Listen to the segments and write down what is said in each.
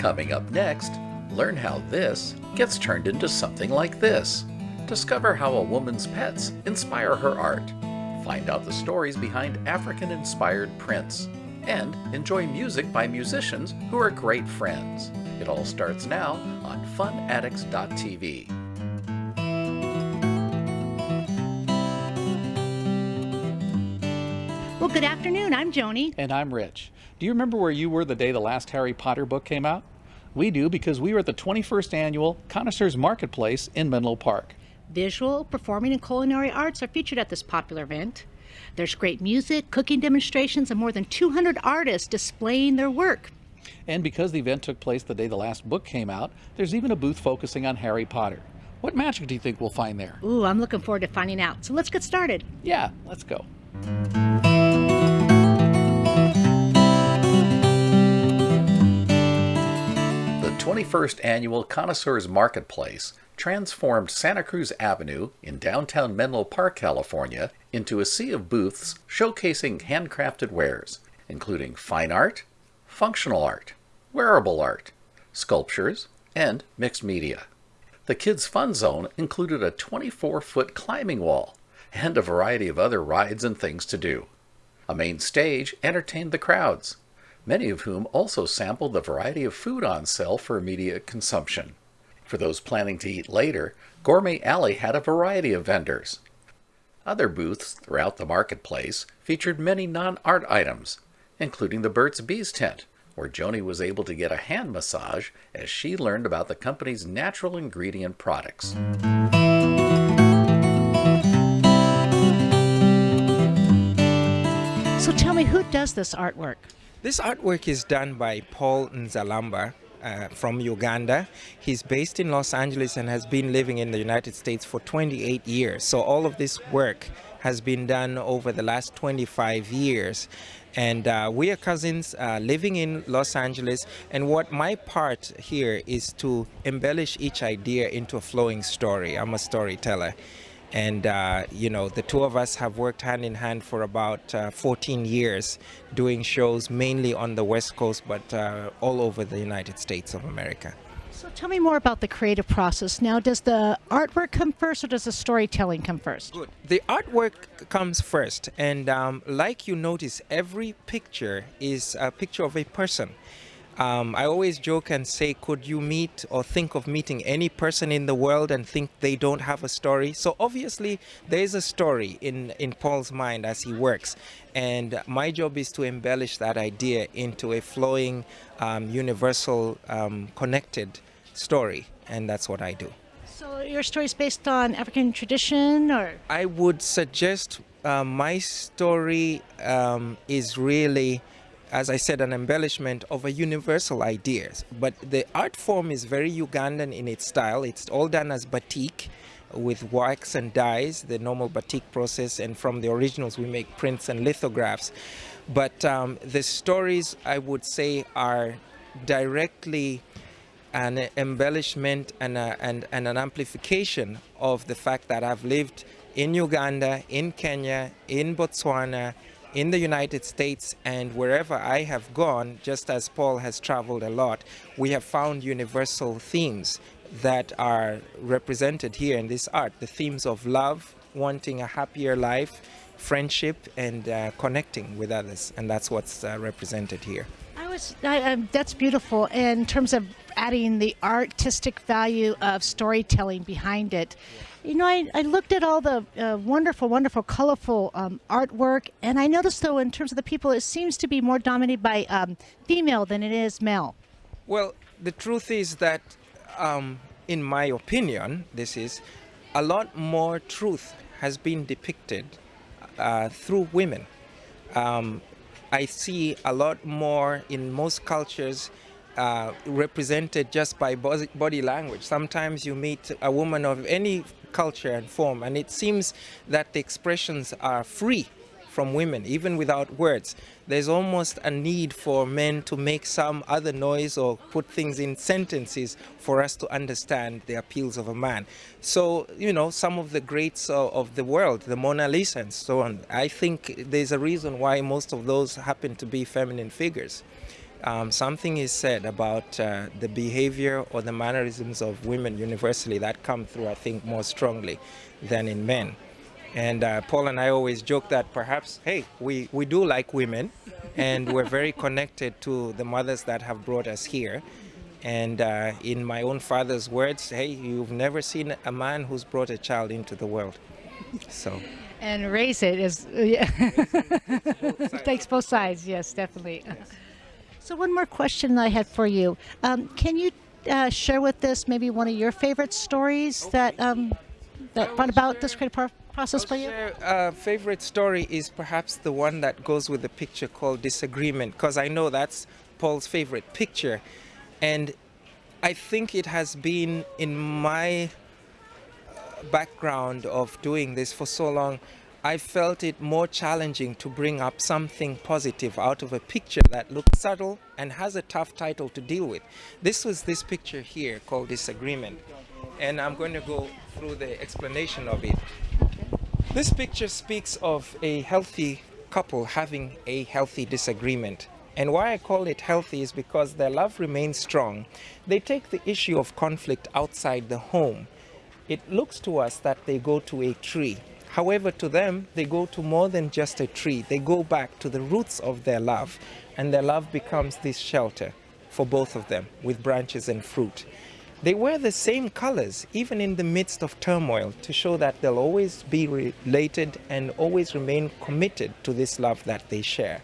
Coming up next, learn how this gets turned into something like this. Discover how a woman's pets inspire her art. Find out the stories behind African inspired prints. And enjoy music by musicians who are great friends. It all starts now on funaddicts.tv. Well, good afternoon. I'm Joni. And I'm Rich. Do you remember where you were the day the last Harry Potter book came out? We do because we were at the 21st annual Connoisseurs Marketplace in Menlo Park. Visual, performing, and culinary arts are featured at this popular event. There's great music, cooking demonstrations, and more than 200 artists displaying their work. And because the event took place the day the last book came out, there's even a booth focusing on Harry Potter. What magic do you think we'll find there? Ooh, I'm looking forward to finding out. So let's get started. Yeah, let's go. 21st Annual Connoisseurs Marketplace transformed Santa Cruz Avenue in downtown Menlo Park, California, into a sea of booths showcasing handcrafted wares, including fine art, functional art, wearable art, sculptures, and mixed media. The Kids Fun Zone included a 24 foot climbing wall and a variety of other rides and things to do. A main stage entertained the crowds, many of whom also sampled the variety of food on sale for immediate consumption. For those planning to eat later, Gourmet Alley had a variety of vendors. Other booths throughout the marketplace featured many non art items, including the Burt's Bees tent, where Joni was able to get a hand massage as she learned about the company's natural ingredient products. So tell me, who does this artwork? This artwork is done by Paul Nzalamba. Uh, from Uganda. He's based in Los Angeles and has been living in the United States for 28 years. So all of this work has been done over the last 25 years. And uh, we are cousins uh, living in Los Angeles. And what my part here is to embellish each idea into a flowing story. I'm a storyteller. And, uh, you know, the two of us have worked hand in hand for about uh, 14 years doing shows mainly on the West Coast, but uh, all over the United States of America. So tell me more about the creative process. Now, does the artwork come first or does the storytelling come first? Good. The artwork comes first. And um, like you notice, every picture is a picture of a person. Um, I always joke and say, could you meet or think of meeting any person in the world and think they don't have a story? So obviously there is a story in, in Paul's mind as he works. And my job is to embellish that idea into a flowing, um, universal, um, connected story. And that's what I do. So your story is based on African tradition or? I would suggest uh, my story um, is really as I said, an embellishment of a universal idea. But the art form is very Ugandan in its style. It's all done as batik with wax and dyes, the normal batik process. And from the originals, we make prints and lithographs. But um, the stories, I would say, are directly an embellishment and, a, and, and an amplification of the fact that I've lived in Uganda, in Kenya, in Botswana, in the United States and wherever I have gone, just as Paul has traveled a lot, we have found universal themes that are represented here in this art. The themes of love, wanting a happier life, friendship, and uh, connecting with others. And that's what's uh, represented here. I was, I, um, that's beautiful in terms of adding the artistic value of storytelling behind it. Yeah. You know, I, I looked at all the uh, wonderful, wonderful, colorful um, artwork, and I noticed, though, in terms of the people, it seems to be more dominated by um, female than it is male. Well, the truth is that, um, in my opinion, this is a lot more truth has been depicted uh, through women. Um, I see a lot more in most cultures uh, represented just by body language. Sometimes you meet a woman of any culture and form. And it seems that the expressions are free from women, even without words. There's almost a need for men to make some other noise or put things in sentences for us to understand the appeals of a man. So, you know, some of the greats of the world, the Mona Lisa and so on, I think there's a reason why most of those happen to be feminine figures. Um, something is said about uh, the behavior or the mannerisms of women universally that come through, I think, more strongly than in men. And uh, Paul and I always joke that perhaps, hey, we, we do like women and we're very connected to the mothers that have brought us here. And uh, in my own father's words, hey, you've never seen a man who's brought a child into the world. So. And raise it is, yeah. It takes both sides, yes, definitely. Yes. So one more question I had for you. Um, can you uh, share with us maybe one of your favorite stories that um, that brought about this creative process for you? A uh, favorite story is perhaps the one that goes with the picture called Disagreement, because I know that's Paul's favorite picture. And I think it has been in my uh, background of doing this for so long I felt it more challenging to bring up something positive out of a picture that looks subtle and has a tough title to deal with. This was this picture here called Disagreement. And I'm going to go through the explanation of it. This picture speaks of a healthy couple having a healthy disagreement. And why I call it healthy is because their love remains strong. They take the issue of conflict outside the home. It looks to us that they go to a tree However, to them, they go to more than just a tree. They go back to the roots of their love, and their love becomes this shelter for both of them with branches and fruit. They wear the same colors, even in the midst of turmoil, to show that they'll always be related and always remain committed to this love that they share.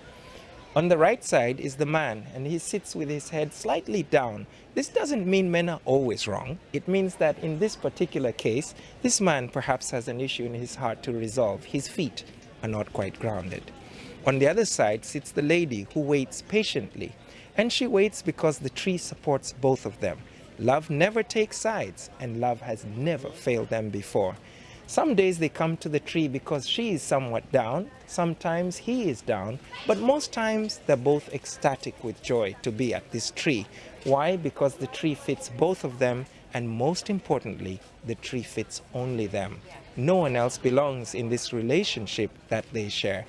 On the right side is the man, and he sits with his head slightly down. This doesn't mean men are always wrong. It means that in this particular case, this man perhaps has an issue in his heart to resolve. His feet are not quite grounded. On the other side sits the lady who waits patiently, and she waits because the tree supports both of them. Love never takes sides, and love has never failed them before. Some days they come to the tree because she is somewhat down, sometimes he is down, but most times they're both ecstatic with joy to be at this tree. Why? Because the tree fits both of them and most importantly, the tree fits only them. No one else belongs in this relationship that they share.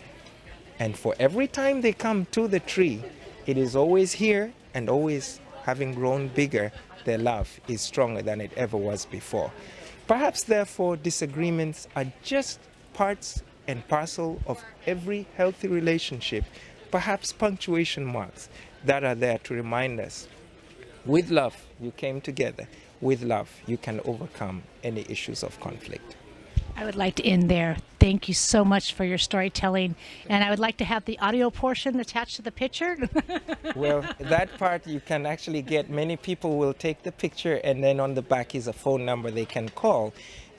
And for every time they come to the tree, it is always here and always having grown bigger, their love is stronger than it ever was before. Perhaps, therefore, disagreements are just parts and parcel of every healthy relationship, perhaps punctuation marks that are there to remind us with love you came together, with love you can overcome any issues of conflict. I would like to end there. Thank you so much for your storytelling. And I would like to have the audio portion attached to the picture. well, that part you can actually get. Many people will take the picture and then on the back is a phone number they can call.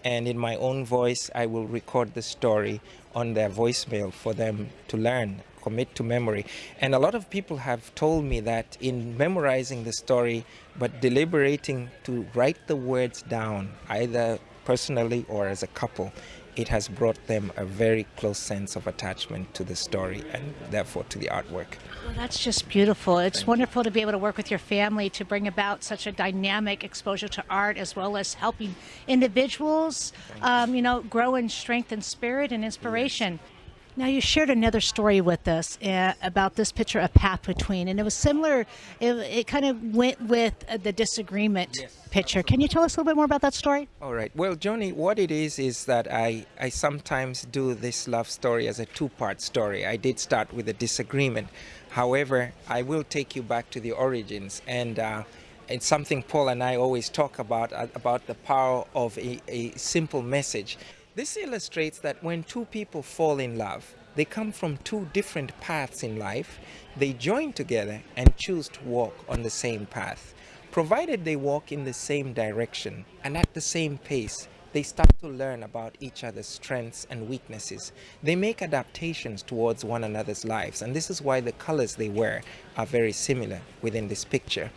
And in my own voice, I will record the story on their voicemail for them to learn, commit to memory. And a lot of people have told me that in memorizing the story, but deliberating to write the words down, either personally or as a couple, it has brought them a very close sense of attachment to the story and therefore to the artwork. Well, that's just beautiful. It's Thank wonderful you. to be able to work with your family to bring about such a dynamic exposure to art as well as helping individuals, um, you know, grow in strength and spirit and inspiration. Yes. Now, you shared another story with us uh, about this picture, A Path Between, and it was similar. It, it kind of went with uh, the disagreement yes, picture. Can you tell us a little bit more about that story? All right. Well, Joni, what it is is that I, I sometimes do this love story as a two part story. I did start with a disagreement. However, I will take you back to the origins and uh, it's something Paul and I always talk about, uh, about the power of a, a simple message. This illustrates that when two people fall in love, they come from two different paths in life, they join together and choose to walk on the same path. Provided they walk in the same direction and at the same pace, they start to learn about each other's strengths and weaknesses. They make adaptations towards one another's lives, and this is why the colors they wear are very similar within this picture.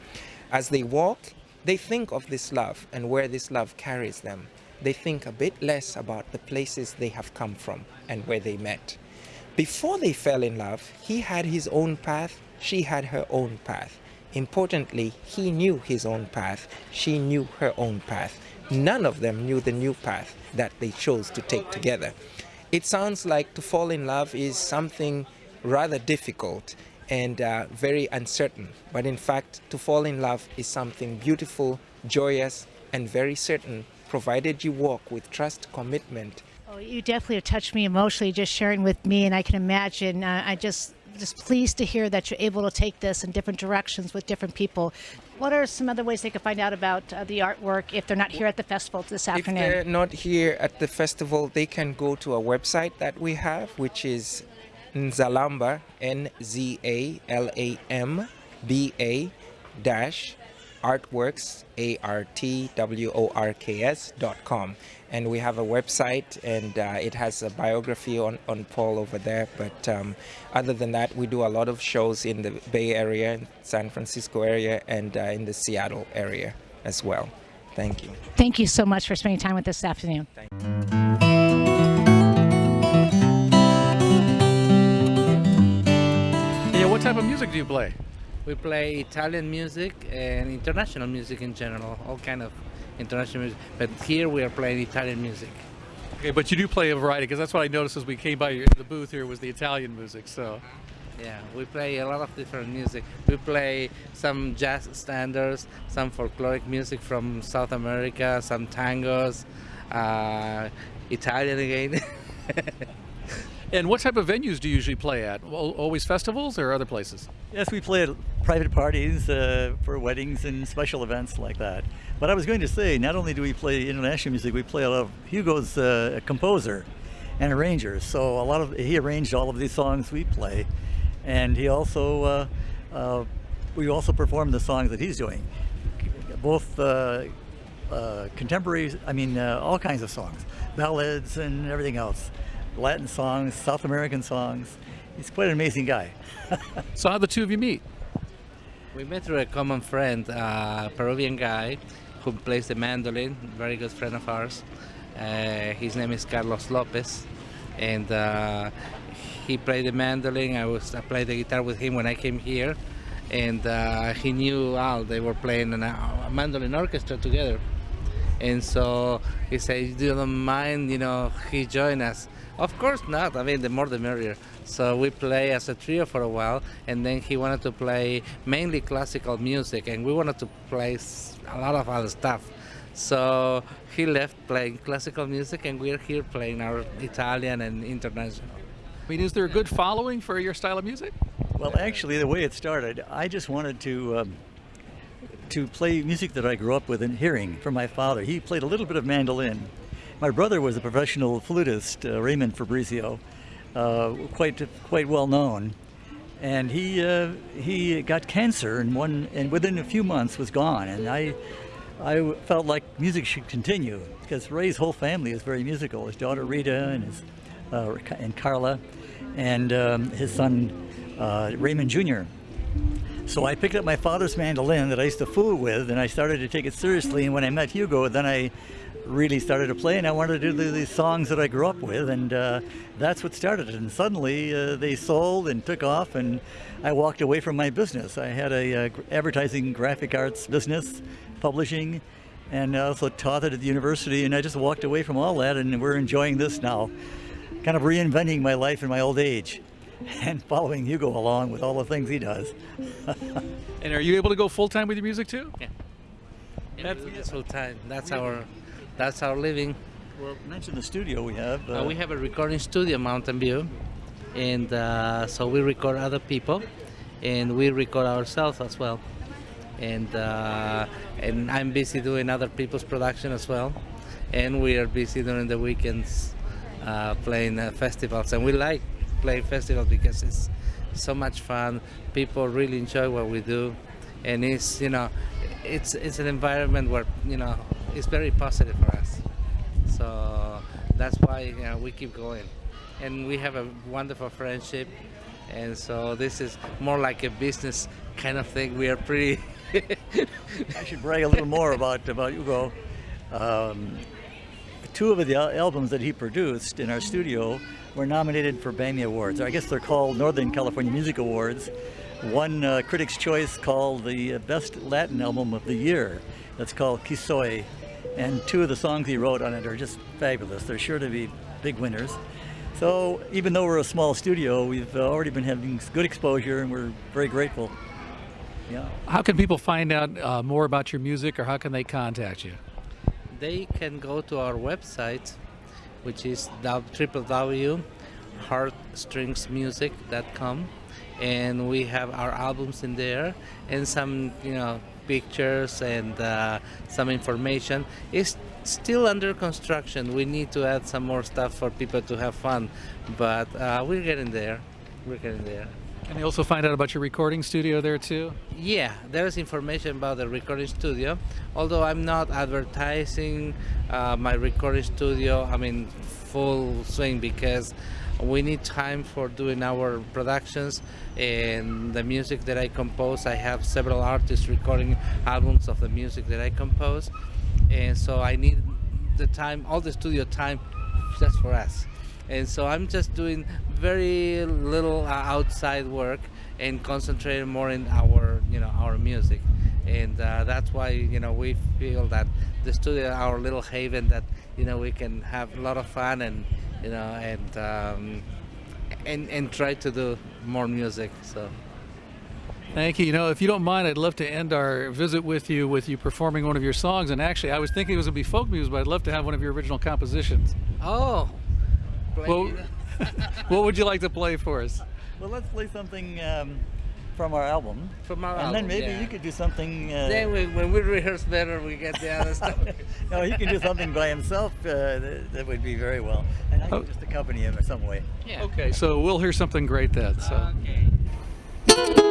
As they walk, they think of this love and where this love carries them they think a bit less about the places they have come from and where they met. Before they fell in love, he had his own path, she had her own path. Importantly, he knew his own path, she knew her own path. None of them knew the new path that they chose to take together. It sounds like to fall in love is something rather difficult and uh, very uncertain. But in fact, to fall in love is something beautiful, joyous, and very certain, provided you walk with trust, commitment. Oh, you definitely have touched me emotionally just sharing with me, and I can imagine. Uh, I just just pleased to hear that you're able to take this in different directions with different people. What are some other ways they can find out about uh, the artwork if they're not here at the festival this afternoon? If they're not here at the festival, they can go to a website that we have, which is Nzalamba, N Z A L A M B A dash artworks, A R T W O R K S dot com. And we have a website and uh, it has a biography on, on Paul over there. But um, other than that, we do a lot of shows in the Bay Area, San Francisco area, and uh, in the Seattle area as well. Thank you. Thank you so much for spending time with us this afternoon. Yeah, what type of music do you play? We play Italian music and international music in general, all kind of international music. But here we are playing Italian music. Okay, but you do play a variety because that's what I noticed as we came by the booth here was the Italian music. So, Yeah, we play a lot of different music. We play some jazz standards, some folkloric music from South America, some tangos, uh, Italian again. and what type of venues do you usually play at? Always festivals or other places? Yes, we play at private parties uh, for weddings and special events like that. But I was going to say, not only do we play international music, we play a lot of Hugo's uh, a composer and arranger. So a lot of he arranged all of these songs we play, and he also uh, uh, we also perform the songs that he's doing, both uh, uh, contemporary. I mean, uh, all kinds of songs, ballads and everything else, Latin songs, South American songs. He's quite an amazing guy. So how the two of you meet? we met through a common friend, a Peruvian guy who plays the mandolin, very good friend of ours. Uh, his name is Carlos Lopez, and uh, he played the mandolin. I was I played the guitar with him when I came here, and uh, he knew Al. They were playing an, a mandolin orchestra together, and so he said, "Do you don't mind? You know, he joined us." Of course not. I mean, the more the merrier. So we play as a trio for a while, and then he wanted to play mainly classical music, and we wanted to play a lot of other stuff. So he left playing classical music, and we're here playing our Italian and international. I mean, is there a good following for your style of music? Well, actually, the way it started, I just wanted to um, to play music that I grew up with and hearing from my father. He played a little bit of mandolin. My brother was a professional flutist, uh, Raymond Fabrizio, uh, quite quite well known, and he uh, he got cancer and one and within a few months was gone. And I I felt like music should continue because Ray's whole family is very musical. His daughter Rita and his uh, and Carla, and um, his son uh, Raymond Jr. So I picked up my father's mandolin that I used to fool with, and I started to take it seriously. And when I met Hugo, then I really started to play, and I wanted to do these songs that I grew up with, and uh, that's what started it. And suddenly uh, they sold and took off, and I walked away from my business. I had a uh, advertising graphic arts business, publishing, and I also taught it at the university, and I just walked away from all that, and we're enjoying this now, kind of reinventing my life in my old age. And following Hugo along with all the things he does. And are you able to go full time with your music too? That's, that's full time. That's our that's our living. Well, mention the studio we have. Uh, we have a recording studio, Mountain View, and uh, so we record other people, and we record ourselves as well. And uh, and I'm busy doing other people's production as well, and we are busy during the weekends uh, playing uh, festivals, and we like playing festivals because it's so much fun. People really enjoy what we do, and it's you know, it's it's an environment where you know it's very positive for us. So that's why you know, we keep going. And we have a wonderful friendship. And so this is more like a business kind of thing. We are pretty. I should brag a little more about about Hugo. Um, two of the albums that he produced in our studio were nominated for BAMI Awards. I guess they're called Northern California Music Awards. One uh, Critics' Choice called the Best Latin Album of the Year. That's called Quisoy. And two of the songs he wrote on it are just fabulous. They're sure to be big winners. So even though we're a small studio, we've uh, already been having good exposure, and we're very grateful. Yeah. How can people find out uh, more about your music, or how can they contact you? They can go to our website, which is www.heartstringsmusic.com, and we have our albums in there and some, you know, pictures and uh, some information. It's still under construction. We need to add some more stuff for people to have fun, but uh, we're getting there. We're getting there. Can they also find out about your recording studio there too? Yeah, there's information about the recording studio. Although I'm not advertising uh, my recording studio, I mean full swing because we need time for doing our productions and the music that I compose. I have several artists recording albums of the music that I compose, and so I need the time, all the studio time, just for us. And so I'm just doing very little uh, outside work and concentrating more in our, you know, our music. And uh, that's why, you know, we feel that the studio, our little haven, that you know we can have a lot of fun and you know and um, and and try to do more music. So. Thank you. You know, if you don't mind, I'd love to end our visit with you with you performing one of your songs. And actually, I was thinking it was going to be folk music, but I'd love to have one of your original compositions. Oh. Well, what would you like to play for us? Well, let's play something um, from our album. From our and album, then maybe yeah. you could do something. Uh, Then we, when we rehearse better, we get the other stuff. no, he can do something by himself. Uh, that, that would be very well, and I can Oh. just accompany him in some way. Yeah. Okay, so we'll hear something great then. So. Okay.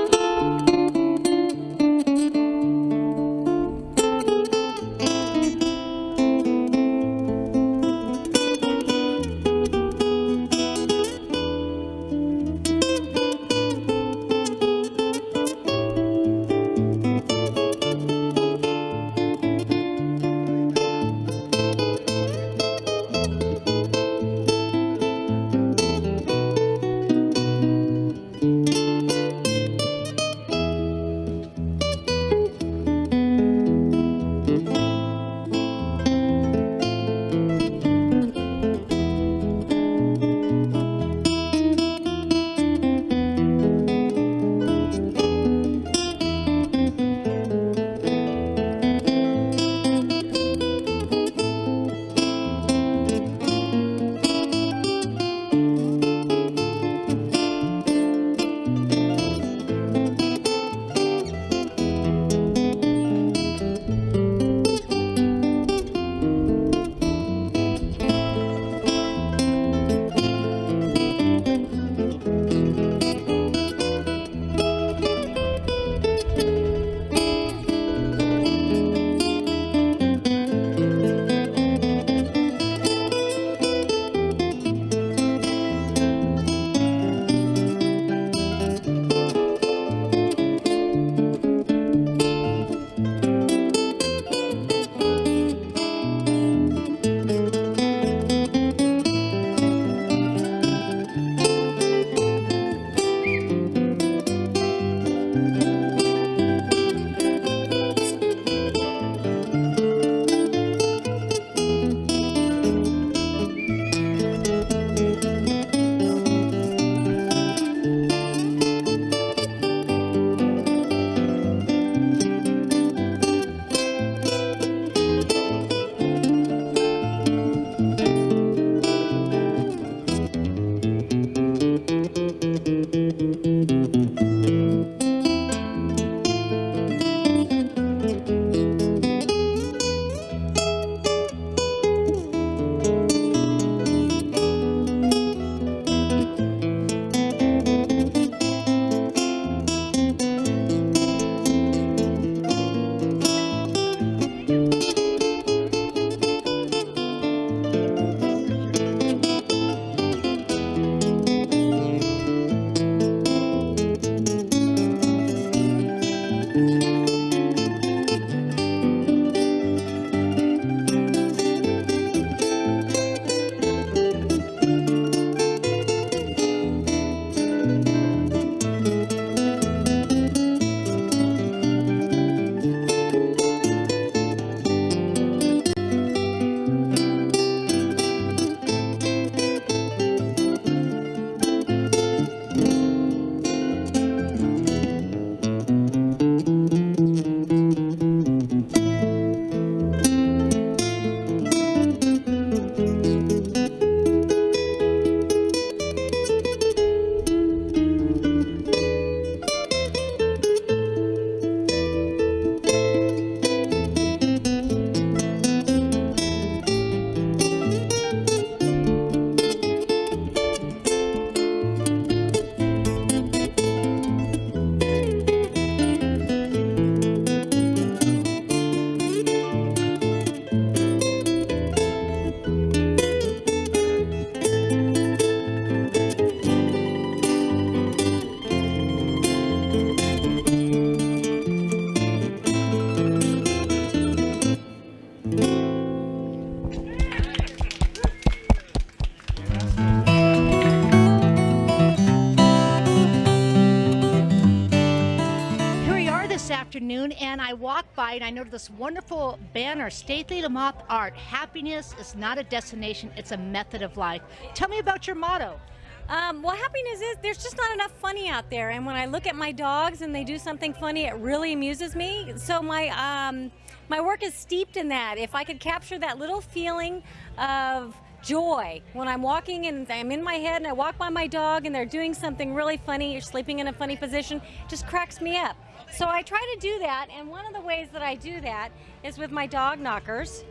Outside, I noticed this wonderful banner, Stacy Lamoth Art. Happiness is not a destination, it's a method of life. Tell me about your motto. Um, well, happiness is there's just not enough funny out there, and when I look at my dogs and they do something funny, it really amuses me. So my um, my work is steeped in that. If I could capture that little feeling of joy when I'm walking and I'm in my head and I walk by my dog and they're doing something really funny, you're sleeping in a funny position, just cracks me up. So I try to do that, and one of the ways that I do that is with my dog knockers.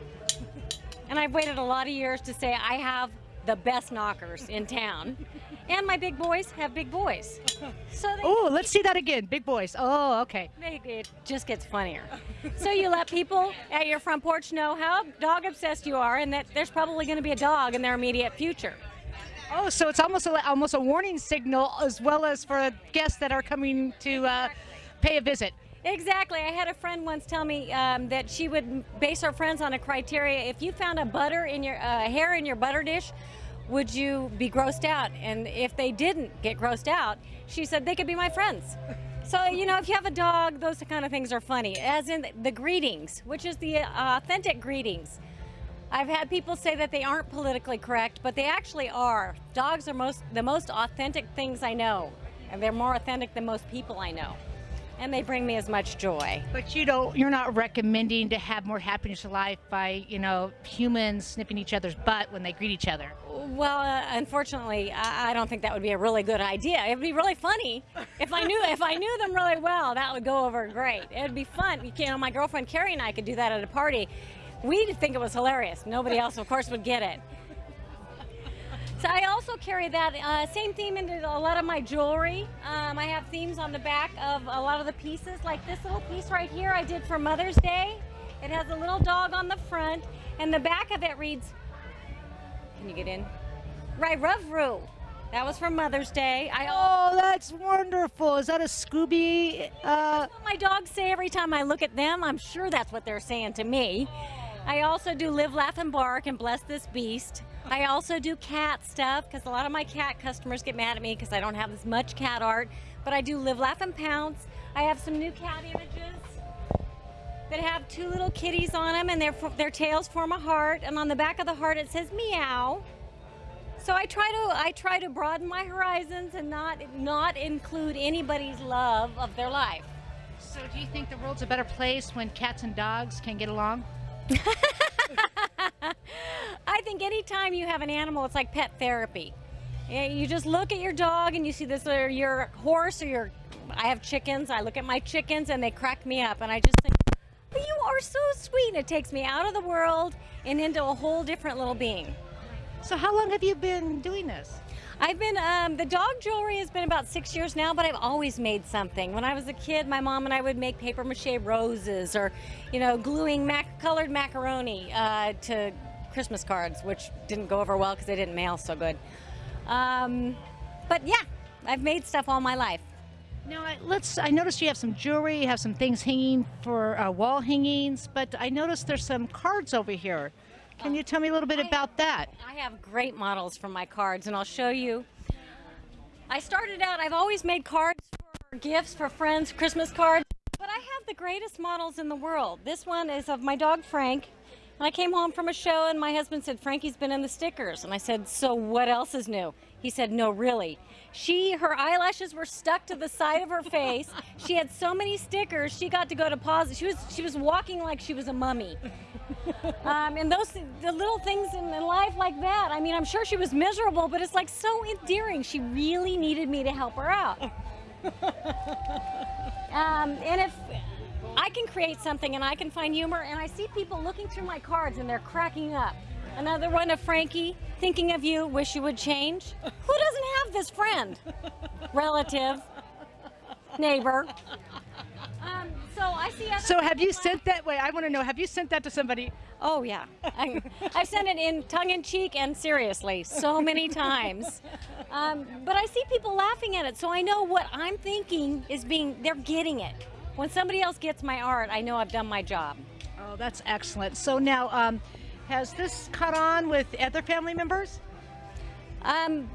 And I've waited a lot of years to say I have the best knockers in town. And my big boys have big boys. So Oh, let's see that again. Big boys. Oh, okay. they, it just gets funnier. So you let people at your front porch know how dog obsessed you are and that there's probably going to be a dog in their immediate future. Oh, so it's almost a, almost a warning signal as well as for guests that are coming to uh, pay a visit. Exactly. I had a friend once tell me um, that she would base her friends on a criteria. If you found a butter in your uh, hair in your butter dish, would you be grossed out? And if they didn't get grossed out, she said they could be my friends. So you know, if you have a dog, those kind of things are funny. As in the greetings, which is the uh, authentic greetings. I've had people say that they aren't politically correct, but they actually are. Dogs are most the most authentic things I know, and they're more authentic than most people I know, and they bring me as much joy. But you don't. You're not recommending to have more happiness in life by you know humans snipping each other's butt when they greet each other. Well, uh, unfortunately, I, I don't think that would be a really good idea. It'd be really funny if I knew if I knew them really well. That would go over great. It'd be fun. You know, my girlfriend Carrie and I could do that at a party. We'd think it was hilarious. Nobody else, of course, would get it. So I also carry that uh, same theme into a lot of my jewelry. Um, I have themes on the back of a lot of the pieces, like this little piece right here I did for Mother's Day. It has a little dog on the front, and the back of it reads, can you get in? Right, Ruvru. That was for Mother's Day. I Oh, that's wonderful. Is that a Scooby? Uh, what my dogs say every time I look at them. I'm sure that's what they're saying to me. I also do live, laugh, and bark and bless this beast. I also do cat stuff because a lot of my cat customers get mad at me because I don't have as much cat art. But I do live, laugh, and pounce. I have some new cat images that have two little kitties on them and their, their tails form a heart. And on the back of the heart it says meow. So I try to I try to broaden my horizons and not not include anybody's love of their life. so, do you think the world's a better place when cats and dogs can get along? I think anytime you have an animal, it's like pet therapy. You just look at your dog and you see this, or your horse, or your. I have chickens. I look at my chickens and they crack me up, and I just think, "Well, you are so sweet. And it takes me out of the world and into a whole different little being. So, how long have you been doing this? I've been, um, the dog jewelry has been about six years now, but I've always made something. When I was a kid, my mom and I would make paper mache roses or, you know, gluing mac- colored macaroni uh, to Christmas cards, which didn't go over well because they didn't mail so good. Um, but yeah, I've made stuff all my life. Now, let's. I noticed you have some jewelry. You have some things hanging for uh, wall hangings, but I noticed there's some cards over here. Can you tell me a little bit about that? I have great models from my cards, and I'll show you. I started out, I've always made cards for gifts for friends, Christmas cards, but I have the greatest models in the world. This one is of my dog Frank. And I came home from a show, and my husband said, Frankie's been in the stickers. And I said, So what else is new? He said, No, really. She, her eyelashes were stuck to the side of her face. She had so many stickers, she got to go to pause. She was, she was walking like she was a mummy. Um, and those the little things in, in life like that. I mean, I'm sure she was miserable, but it's like so endearing. She really needed me to help her out. Um, and if I can create something and I can find humor, and I see people looking through my cards and they're cracking up. Another one of Frankie, thinking of you, wish you would change. Who doesn't have this friend? Relative, neighbor. Um, so I see. So, have you sent that? Wait, I want to know. Have you sent that to somebody? Oh yeah, I, I've sent it in tongue in cheek and seriously so many times. Um, but I see people laughing at it, so I know what I'm thinking is being. They're getting it. When somebody else gets my art, I know I've done my job. Oh, that's excellent. So now, um, has this caught on with other family members? Um,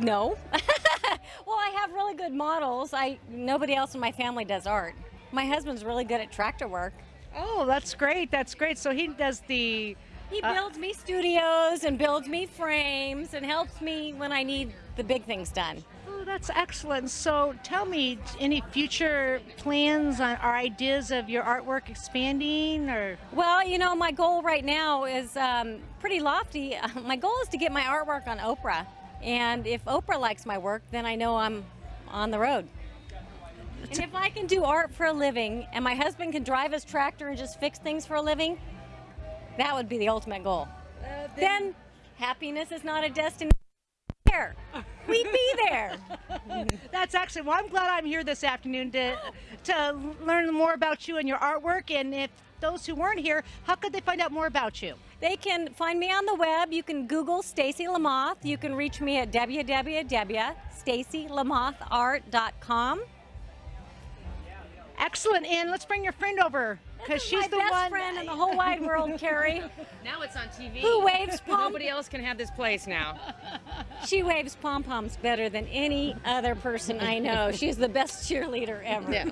no. well, I have really good models. I nobody else in my family does art. My husband's really good at tractor work. Oh, that's great. That's great. So he does the. He Uh, builds me studios and builds me frames and helps me when I need the big things done. Oh, that's excellent. So tell me, any future plans on, or ideas of your artwork expanding, or Well, you know, my goal right now is um, pretty lofty. My goal is to get my artwork on Oprah. And if Oprah likes my work, then I know I'm on the road. And if I can do art for a living and my husband can drive his tractor and just fix things for a living, that would be the ultimate goal. then happiness is not a destination. There. We'd be there. that's actually. Well, I'm glad I'm here this afternoon to to learn more about you and your artwork. And if those who weren't here, how could they find out more about you? They can find me on the web. You can Google Stacy Lamoth. You can reach me at www.stacylamothart.com. Excellent. And let's bring your friend over because she's my the best one. friend in the whole wide world, Carrie. Now it's on TV. Who waves pom? Nobody else can have this place now. She waves pom poms better than any other person I know. She's the best cheerleader ever. Yeah.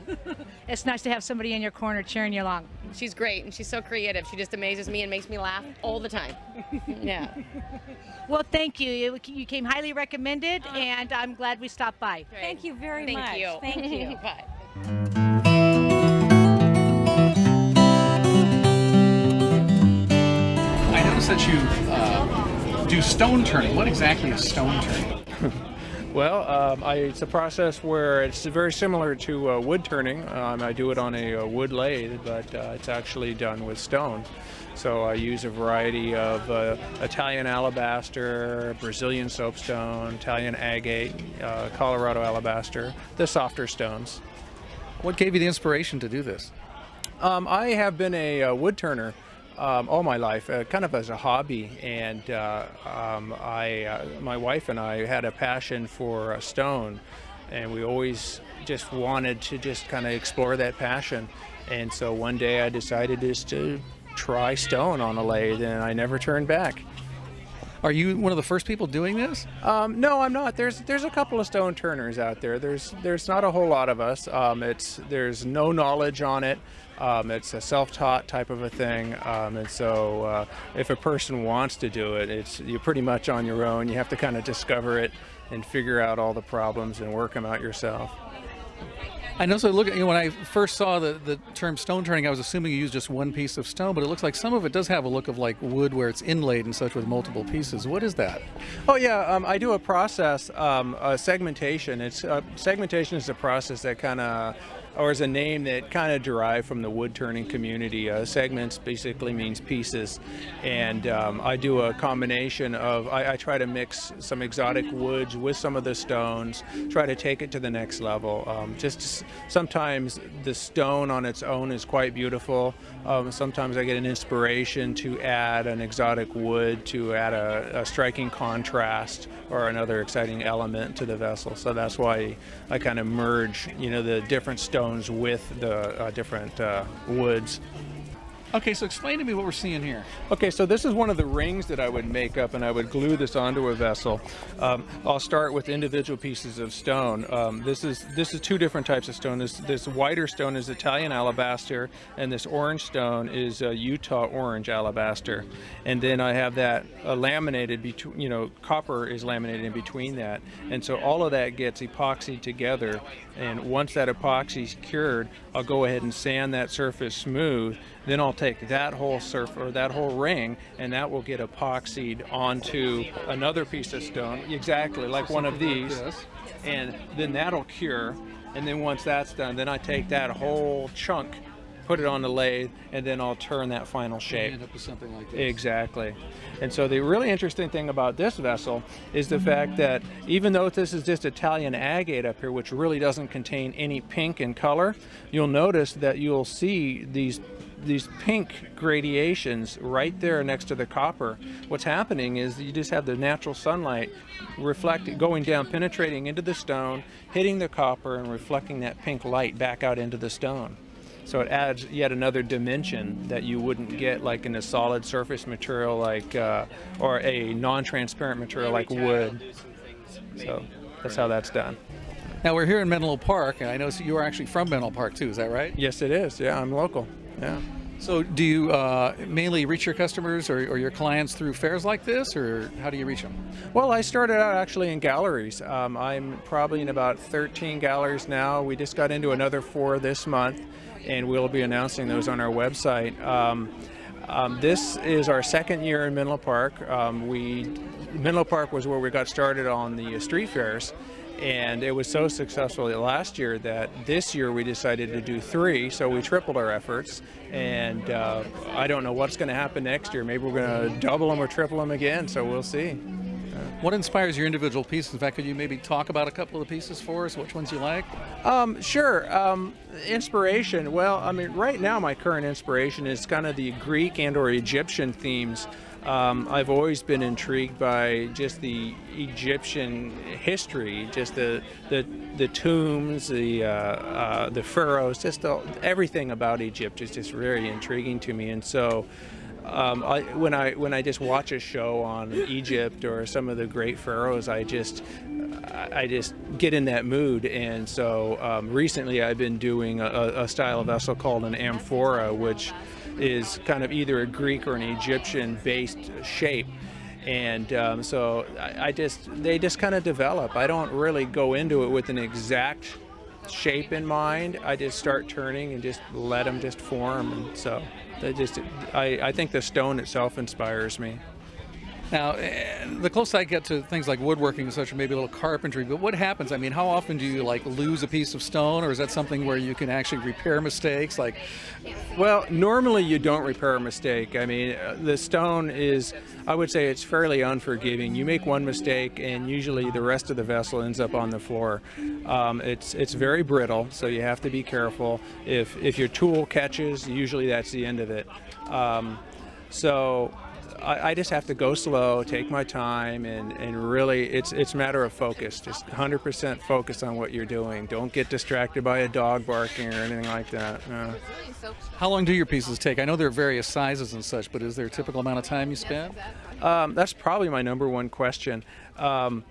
It's nice to have somebody in your corner cheering you along. She's great and she's so creative. She just amazes me and makes me laugh all the time. Yeah. Well, thank you. You, you came highly recommended, uh-huh. and I'm glad we stopped by. Thank you very Thank much. you. Thank you. Bye. I noticed that you uh, do stone turning. What exactly is stone turning? Well, um, I, it's a process where it's very similar to uh, wood turning. Um, I do it on a, uh wood lathe, but uh, it's actually done with stone. So I use a variety of uh, Italian alabaster, Brazilian soapstone, Italian agate, uh, Colorado alabaster, the softer stones. What gave you the inspiration to do this? Um, I have been a, uh wood turner um, all my life, uh, kind of as a hobby, and uh, um, I, uh, my wife and I had a passion for uh, stone, and we always just wanted to just kind of explore that passion. And so one day I decided just to try stone on a lathe, and I never turned back. Are you one of the first people doing this? Um, no, I'm not. There's there's a couple of stone turners out there. There's there's not a whole lot of us. Um, it's there's no knowledge on it. Um, it's a self-taught type of a thing, um, and so uh, if a person wants to do it, it's you're pretty much on your own. You have to kind of discover it and figure out all the problems and work them out yourself. I know. So look, you know, when I first saw the, the term stone turning, I was assuming you used just one piece of stone, but it looks like some of it does have a look of like wood, where it's inlaid and such with multiple pieces. What is that? Oh yeah, um, I do a process, um, uh, segmentation. It's uh, segmentation is a process that kind of, or is a name that kind of derived from the wood turning community. Uh, segments basically means pieces, and um, I do a combination of. I, I try to mix some exotic woods with some of the stones, try to take it to the next level. Um, just sometimes the stone on its own is quite beautiful. Um, sometimes I get an inspiration to add an exotic wood to add a, a striking contrast or another exciting element to the vessel. So that's why I kind of merge, you know, the different stones with the uh, different uh, woods. Okay, so explain to me what we're seeing here. Okay, so this is one of the rings that I would make up, and I would glue this onto a vessel. Um, I'll start with individual pieces of stone. Um, this is this is two different types of stone. This this whiter stone is Italian alabaster, and this orange stone is uh, Utah orange alabaster. And then I have that uh, laminated between, you know, copper is laminated in between that, and so all of that gets epoxied together. And once that epoxy's cured, I'll go ahead and sand that surface smooth. Then I'll take that whole surf or that whole ring, and that will get epoxied onto another piece of stone, exactly like one of these, and then that'll cure. And then once that's done, then I take that whole chunk, put it on the lathe, and then I'll turn that final shape. End up with something like this. Exactly. And so the really interesting thing about this vessel is the fact that even though this is just Italian agate up here, which really doesn't contain any pink in color, you'll notice that you'll see these these pink gradations right there next to the copper. What's happening is you just have the natural sunlight reflecting, going down, penetrating into the stone, hitting the copper, and reflecting that pink light back out into the stone. So it adds yet another dimension that you wouldn't get like in a solid surface material like, uh, or a non-transparent material like wood. So that's how that's done. Now we're here in Menlo Park, and I know you're actually from Menlo Park too. Is that right? Yes, it is. Yeah, I'm local. Yeah. So do you uh, mainly reach your customers or, or, your clients through fairs like this, or how do you reach them? Well, I started out actually in galleries. Um, I'm probably in about 13 galleries now. We just got into another four this month, and we'll be announcing those on our website. Um, um, this is our second year in Menlo Park. Um, we Menlo Park was where we got started on the street fairs, and it was so successful last year that this year we decided to do three, so we tripled our efforts. And uh, I don't know what's going to happen next year. Maybe we're going to double them or triple them again, so we'll see. What inspires your individual pieces? In fact, could you maybe talk about a couple of the pieces for us? Which ones you like? Um, sure. Um, inspiration. Well, I mean, right now my current inspiration is kind of the Greek and or Egyptian themes um, I've always been intrigued by just the Egyptian history, just the the, the tombs, the uh, uh, the pharaohs, just the, everything about Egypt is just very intriguing to me. And so, um, I, when I when I just watch a show on Egypt or some of the great pharaohs, I just I just get in that mood. And so um, recently, I've been doing a, a style of vessel called an amphora, which is kind of either a Greek or an Egyptian based shape. And um, so I, I just, they just kind of develop. I don't really go into it with an exact shape in mind. I just start turning and just let them just form. And so they just, I, I think the stone itself inspires me. Now, eh, the closer I get to things like woodworking and such, or maybe a little carpentry, but what happens? I mean, how often do you like lose a piece of stone, or is that something where you can actually repair mistakes? Like, well, normally you don't repair a mistake. I mean, uh, the stone is, I would say, it's fairly unforgiving. You make one mistake, and usually the rest of the vessel ends up on the floor. Um, it's it's very brittle, so you have to be careful. If if your tool catches, usually that's the end of it. Um, so I, I, just have to go slow, take my time, and, and really, it's it's a matter of focus. Just 100% focus on what you're doing. Don't get distracted by a dog barking or anything like that. How long do your pieces take? I know there are various sizes and such, but is there a typical amount of time you spend? Um, that's probably my number one question. Um,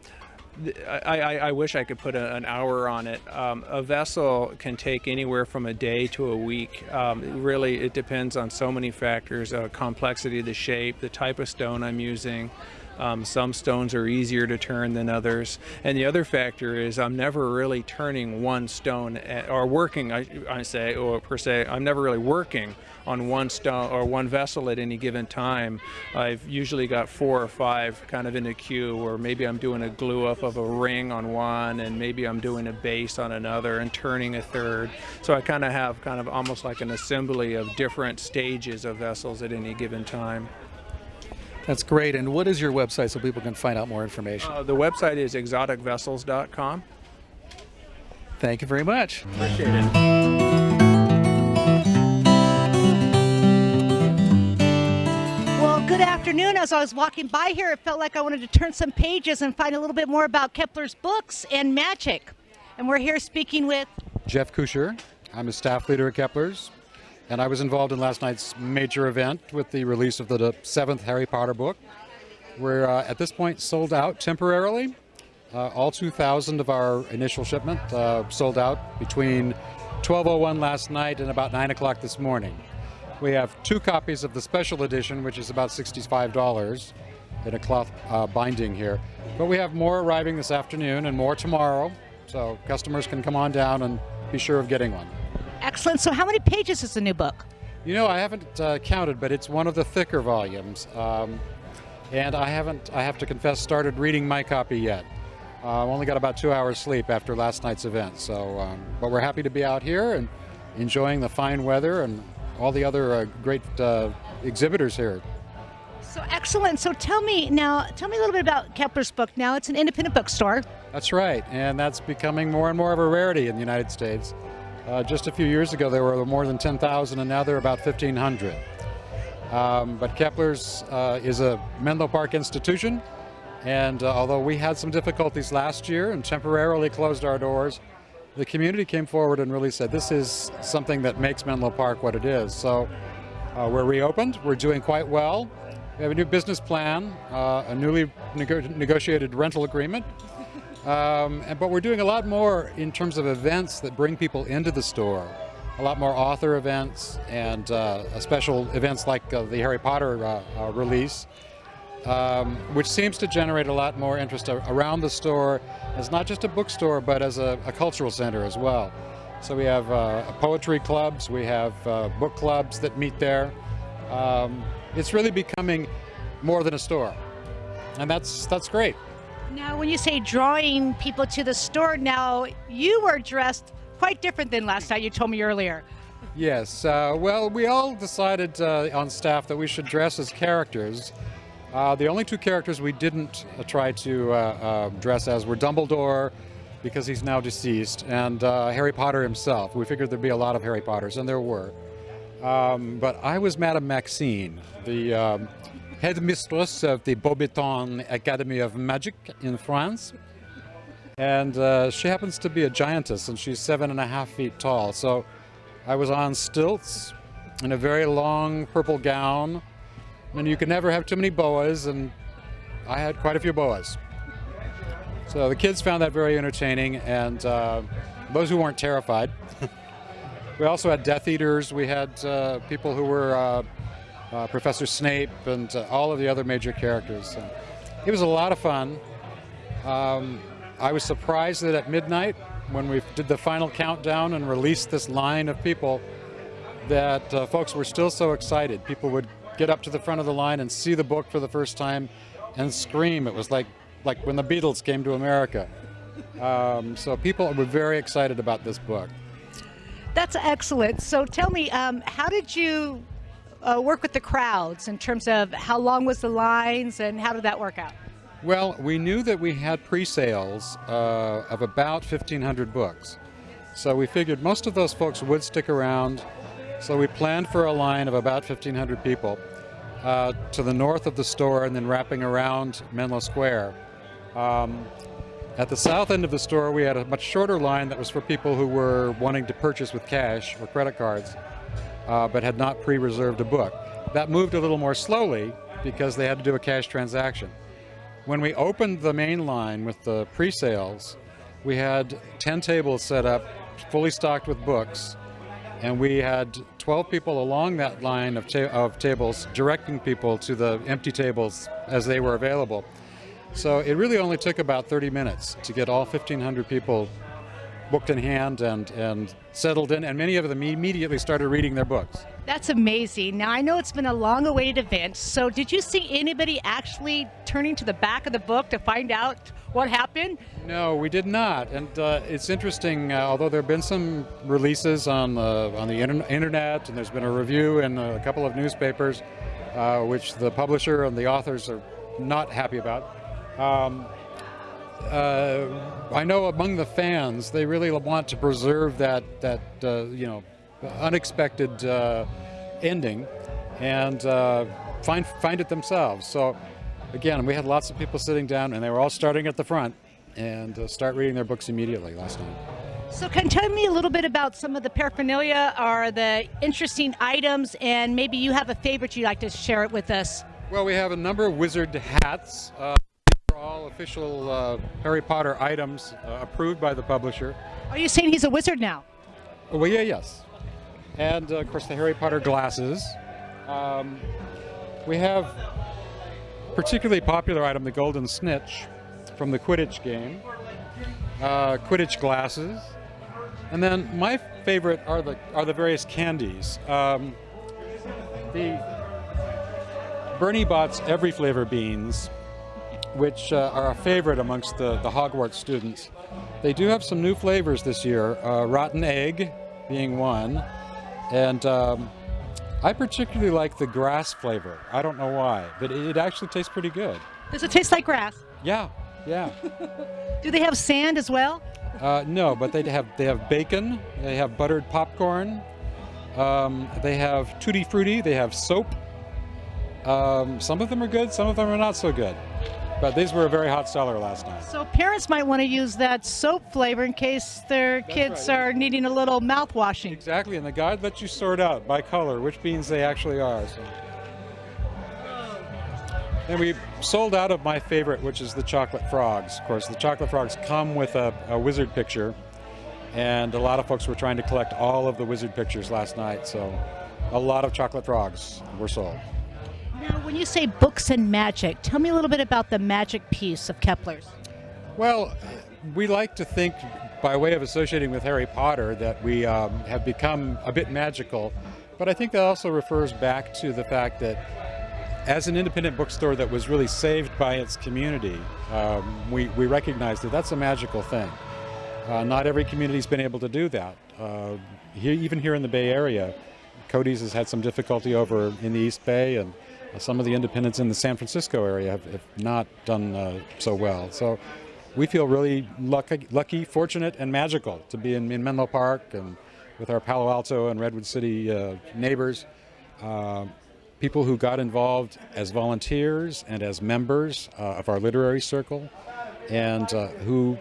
I, I, I, wish I could put a, an hour on it. Um, a vessel can take anywhere from a day to a week. Um, really, it depends on so many factors, uh, complexity of the shape, the type of stone I'm using, um, some stones are easier to turn than others. And the other factor is I'm never really turning one stone at, or working, I, I say, or per se, I'm never really working on one stone or one vessel at any given time. I've usually got four or five kind of in a queue or maybe I'm doing a glue up of a ring on one and maybe I'm doing a base on another and turning a third. So I kind of have kind of almost like an assembly of different stages of vessels at any given time. That's great. And what is your website so people can find out more information? Uh, the website is exoticvessels.com. Thank you very much. Appreciate it. Afternoon. As I was walking by here, it felt like I wanted to turn some pages and find a little bit more about Kepler's books and magic. And we're here speaking with Jeff Kusher. I'm a staff leader at Kepler's. And I was involved in last night's major event with the release of the seventh Harry Potter book. We're uh, at this point sold out temporarily. Uh, all 2,000 of our initial shipment uh, sold out between 12.01 last night and about 9 o'clock this morning. We have two copies of the special edition, which is about $65 in a cloth uh, binding here. But we have more arriving this afternoon and more tomorrow, so customers can come on down and be sure of getting one. Excellent. So, how many pages is the new book? You know, I haven't uh, counted, but it's one of the thicker volumes. Um, and I haven't, I have to confess, started reading my copy yet. Uh, I've only got about two hours sleep after last night's event. So, um, but we're happy to be out here and enjoying the fine weather and all the other uh, great uh, exhibitors here. So excellent. So tell me now, tell me a little bit about Kepler's book. Now it's an independent bookstore. That's right, and that's becoming more and more of a rarity in the United States. Uh, just a few years ago, there were more than 10,000, and now there are about 1,500. Um, but Kepler's uh, is a Menlo Park institution, and uh, although we had some difficulties last year and temporarily closed our doors, the community came forward and really said this is something that makes Menlo Park what it is. So uh, we're reopened, we're doing quite well. We have a new business plan, uh, a newly nego negotiated rental agreement, um, and, but we're doing a lot more in terms of events that bring people into the store. a lot more author events and uh, special events like uh, the Harry Potter uh, uh, release, um, which seems to generate a lot more interest around the store as not just a bookstore, but as a, a cultural center as well. So we have uh, poetry clubs, we have uh, book clubs that meet there. Um, it's really becoming more than a store, and that's that's great. Now, when you say drawing people to the store, now you were dressed quite different than last night. You told me earlier. Yes. Uh, well, we all decided uh, on staff that we should dress as characters. Uh, the only two characters we didn't uh, try to uh, uh, dress as were Dumbledore because he's now deceased, and uh, Harry Potter himself. We figured there'd be a lot of Harry Potters, and there were. Um, but I was Madame Maxime, the um, headmistress of the Beauxbatons Academy of Magic in France. And uh, she happens to be a giantess, and she's seven and a half feet tall. So I was on stilts in a very long purple gown, and you can never have too many boas, and I had quite a few boas. So the kids found that very entertaining, and uh, those who weren't terrified. we also had Death Eaters. We had uh, people who were uh, uh Professor Snape and uh, all of the other major characters. So it was a lot of fun. Um, I was surprised that at midnight, when we did the final countdown and released this line of people, that uh, folks were still so excited. People would get up to the front of the line and see the book for the first time and scream. It was like like when the Beatles came to America. Um, so people were very excited about this book. That's excellent. So tell me, um, how did you uh, work with the crowds in terms of how long was the lines and how did that work out? Well, we knew that we had pre-sales uh, of about 1,500 books. So we figured most of those folks would stick around. So we planned for a line of about 1,500 people uh, to the north of the store and then wrapping around Menlo Square. Um, at the south end of the store, we had a much shorter line that was for people who were wanting to purchase with cash or credit cards, uh, but had not pre-reserved a book. That moved a little more slowly because they had to do a cash transaction. When we opened the main line with the pre-sales, we had 10 tables set up, fully stocked with books, and we had 12 people along that line of, ta of tables directing people to the empty tables as they were available. So it really only took about 30 minutes to get all 1,500 people booked in hand and, and settled in, and many of them immediately started reading their books. That's amazing. Now, I know it's been a long awaited event, so did you see anybody actually turning to the back of the book to find out what happened? No, we did not. And uh, it's interesting, uh, although there have been some releases on the, on the inter internet, and there's been a review in a couple of newspapers, uh, which the publisher and the authors are not happy about. Um, uh, I know among the fans, they really want to preserve that that uh, you know unexpected uh, ending, and uh, find find it themselves. So again, we had lots of people sitting down, and they were all starting at the front and uh, start reading their books immediately last night. So can you tell me a little bit about some of the paraphernalia or the interesting items, and maybe you have a favorite you'd like to share it with us? Well, we have a number of wizard hats. Uh, official uh, Harry Potter items uh, approved by the publisher. Are you saying he's a wizard now? Oh, well, yeah, yes. And uh, of course, the Harry Potter glasses. Um, we have particularly popular item, the Golden Snitch from the Quidditch game. Uh, Quidditch glasses. And then my favorite are the are the various candies. Um, the Bertie Bott's Every Flavor beans which uh, are a favorite amongst the, the Hogwarts students. They do have some new flavors this year, uh, rotten egg being one, and um, I particularly like the grass flavor. I don't know why, but it, it actually tastes pretty good. Does it taste like grass? Yeah, yeah. do they have sand as well? Uh, no, but they have they have bacon, they have buttered popcorn, um, they have tutti frutti, they have soap. Um, some of them are good, some of them are not so good. But these were a very hot seller last night. So parents might want to use that soap flavor in case their That's kids right. are needing a little mouth washing. Exactly, and the guide lets you sort out by color which beans they actually are. So. And we sold out of my favorite, which is the chocolate frogs. Of course, the chocolate frogs come with a, a wizard picture. and a lot of folks were trying to collect all of the wizard pictures last night, so a lot of chocolate frogs were sold. Now, when you say books and magic, tell me a little bit about the magic piece of Kepler's. Well, we like to think, by way of associating with Harry Potter, that we um, have become a bit magical, but I think that also refers back to the fact that as an independent bookstore that was really saved by its community, um, we, we recognize that that's a magical thing. Uh, not every community's been able to do that. Uh, even here in the Bay Area, Cody's has had some difficulty over in the East Bay, and some of the independents in the San Francisco area have, have not done uh, so well. So we feel really lucky, lucky, fortunate, and magical to be in, in Menlo Park and with our Palo Alto and Redwood City uh, neighbors. Uh, people who got involved as volunteers and as members of our literary circle, and who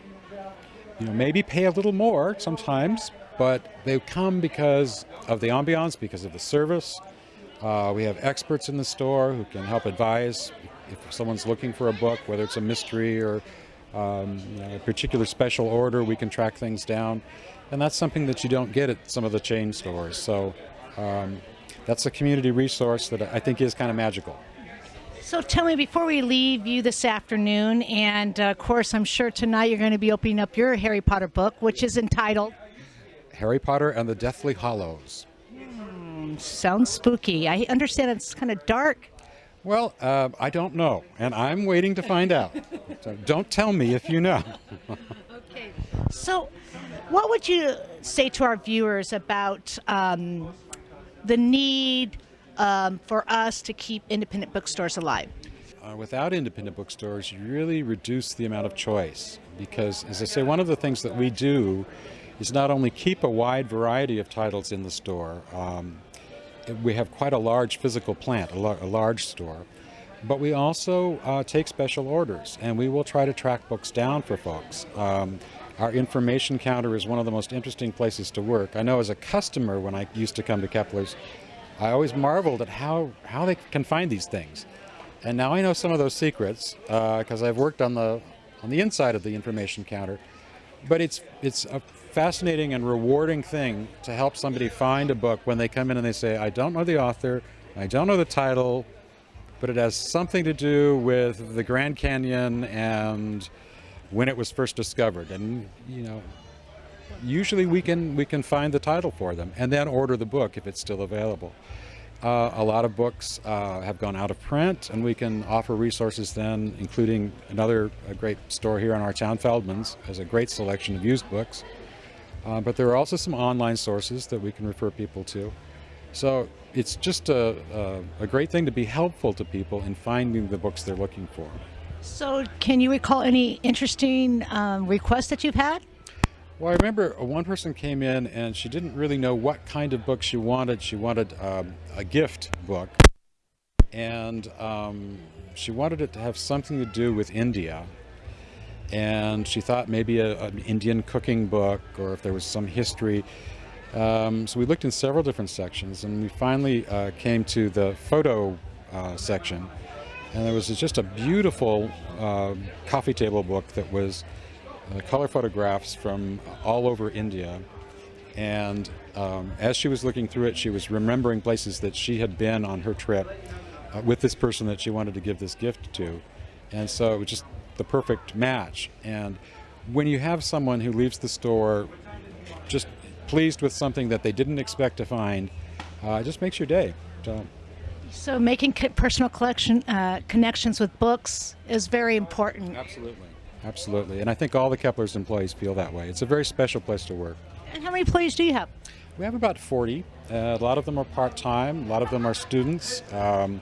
you know, maybe pay a little more sometimes, but they come because of the ambiance, because of the service. Uh, we have experts in the store who can help advise if someone's looking for a book, whether it's a mystery or um, a particular special order, we can track things down. And that's something that you don't get at some of the chain stores. So um, that's a community resource that I think is kind of magical. So tell me, before we leave you this afternoon, and uh, of course, I'm sure tonight you're going to be opening up your Harry Potter book, which is entitled Harry Potter and the Deathly Hallows. Sounds spooky. I understand it's kind of dark. Well, uh, I don't know, and I'm waiting to find out. so don't tell me if you know. okay. So, what would you say to our viewers about um, the need? um, for us to keep independent bookstores alive? Uh, without independent bookstores, you really reduce the amount of choice because, as I say, one of the things that we do is not only keep a wide variety of titles in the store, um, we have quite a large physical plant, a, a large store, but we also uh, take special orders and we will try to track books down for folks. Um, our information counter is one of the most interesting places to work. I know as a customer when I used to come to Kepler's, I always marveled at how, how they can find these things. And now I know some of those secrets because uh, I've worked on the, on the inside of the information counter. But it's, it's a fascinating and rewarding thing to help somebody find a book when they come in and they say, I don't know the author, I don't know the title, but it has something to do with the Grand Canyon and when it was first discovered. And, you know, usually we can we can find the title for them and then order the book if it's still available. Uh, a lot of books uh, have gone out of print, and we can offer resources then, including another great store here in our town, Feldman's, has a great selection of used books. Uh, but there are also some online sources that we can refer people to. So it's just a, a, a great thing to be helpful to people in finding the books they're looking for. So, can you recall any interesting um, requests that you've had? Well, I remember one person came in and she didn't really know what kind of book she wanted. She wanted um, a gift book, and um, she wanted it to have something to do with India. And she thought maybe a, an Indian cooking book or if there was some history. Um, so we looked in several different sections and we finally uh, came to the photo uh, section. And there was just a beautiful uh, coffee table book that was uh, color photographs from all over India. And um, as she was looking through it, she was remembering places that she had been on her trip uh, with this person that she wanted to give this gift to. And so it was just the perfect match. And when you have someone who leaves the store just pleased with something that they didn't expect to find, uh, it just makes your day. So, so making personal collection uh, connections with books is very important. Absolutely. Absolutely. And I think all the Kepler's employees feel that way. It's a very special place to work. And how many employees do you have? We have about 40. Uh, a lot of them are part-time. A lot of them are students. Um,